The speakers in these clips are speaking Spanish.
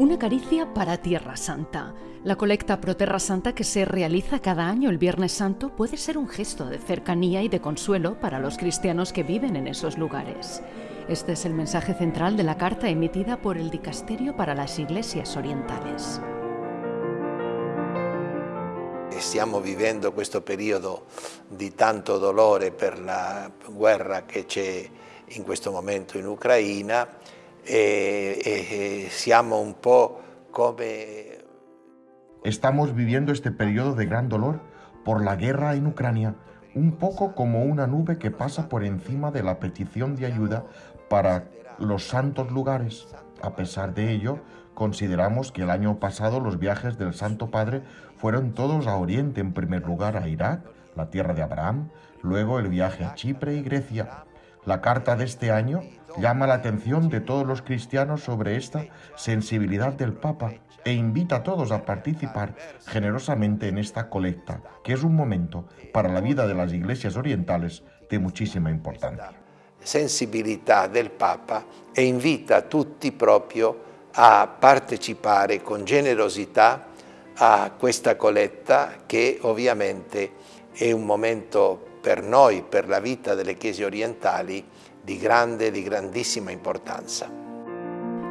Una caricia para Tierra Santa. La colecta Pro Terra Santa que se realiza cada año el Viernes Santo puede ser un gesto de cercanía y de consuelo para los cristianos que viven en esos lugares. Este es el mensaje central de la carta emitida por el Dicasterio para las Iglesias Orientales. Stiamo vivendo questo periodo di tanto dolore per la guerra che c'è in questo momento in Ucraina e, e, siamo un po' come... Estamos viviendo este periodo de gran dolor por la guerra en Ucrania, un poco como una nube que pasa por encima de la petición de ayuda para los santos lugares. A pesar de ello, consideramos que el año pasado los viajes del Santo Padre fueron todos a Oriente, en primer lugar a Irak, la tierra de Abraham, luego el viaje a Chipre y Grecia. La carta de este año llama la atención de todos los cristianos sobre esta sensibilidad del Papa e invita a todos a participar generosamente en esta colecta, que es un momento para la vida de las iglesias orientales de muchísima importancia. Sensibilidad del Papa e invita a tutti proprio a partecipare con generosità a questa coletta che ovviamente è un momento per noi, per la vita delle chiese orientali, di grande, di grandísima importancia.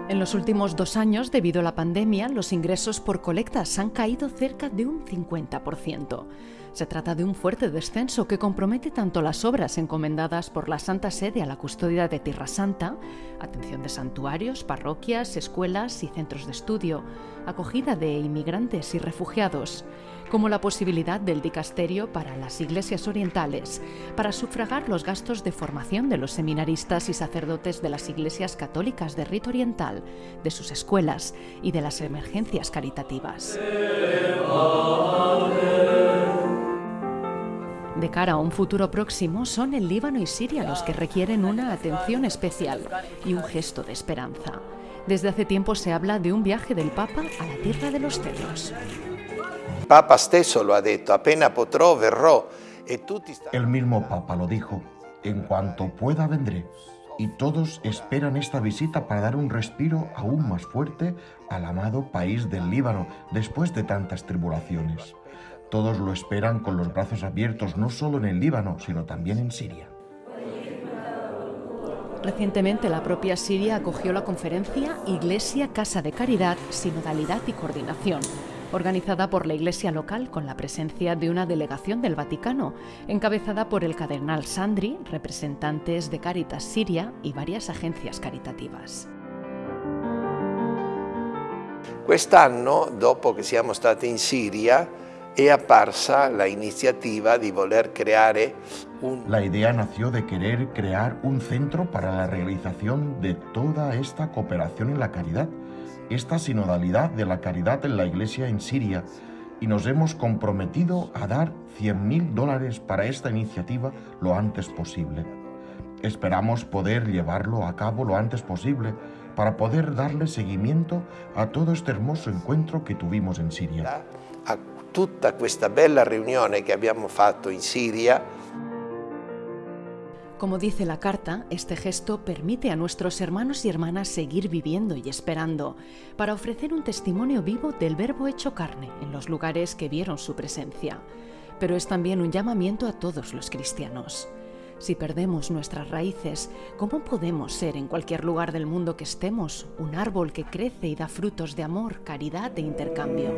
En los últimos dos años, debido a la pandemia, los ingresos por colectas han caído cerca de un 50%. Se trata de un fuerte descenso que compromete tanto las obras encomendadas por la Santa Sede a la custodia de Tierra Santa, atención de santuarios, parroquias, escuelas y centros de estudio, acogida de inmigrantes y refugiados, como la posibilidad del dicasterio para las iglesias orientales, para sufragar los gastos de formación de los seminaristas y sacerdotes de las iglesias católicas de rito oriental, de sus escuelas y de las emergencias caritativas. De cara a un futuro próximo, son el Líbano y Siria los que requieren una atención especial y un gesto de esperanza. Desde hace tiempo se habla de un viaje del Papa a la tierra de los cedros. Papa stesso lo ha detto, appena potrò verrò e tutti El mismo Papa lo dijo, en cuanto pueda vendré. Y todos esperan esta visita para dar un respiro aún más fuerte al amado país del Líbano después de tantas tribulaciones. Todos lo esperan con los brazos abiertos no solo en el Líbano, sino también en Siria. Recientemente la propia Siria acogió la conferencia Iglesia Casa de Caridad, Sinodalidad y Coordinación, organizada por la Iglesia local con la presencia de una delegación del Vaticano, encabezada por el cardenal Sandri, representantes de Caritas Siria y varias agencias caritativas. Quest'anno, dopo che siamo stati in Siria, è apparsa la iniziativa di voler creare un... La idea nació de querer crear un centro para la realización de toda esta cooperación en la caridad, esta sinodalidad de la caridad en la iglesia en Siria, y nos hemos comprometido a dar 100.000 dólares para esta iniciativa lo antes posible. Esperamos poder llevarlo a cabo lo antes posible para poder darle seguimiento a todo este hermoso encuentro que tuvimos en Siria. tutta questa bella riunione che abbiamo fatto in Siria. Como dice la carta, este gesto permite a nuestros hermanos y hermanas seguir viviendo y esperando para ofrecer un testimonio vivo del Verbo hecho carne en los lugares que vieron su presencia. Pero es también un llamamiento a todos los cristianos. Si perdemos nuestras raíces, ¿cómo podemos ser en cualquier lugar del mundo que estemos un árbol que crece y da frutos de amor, caridad e intercambio?